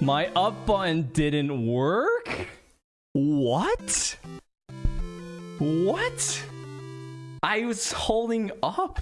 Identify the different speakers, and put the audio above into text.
Speaker 1: My up button didn't work? What? What? I was holding up.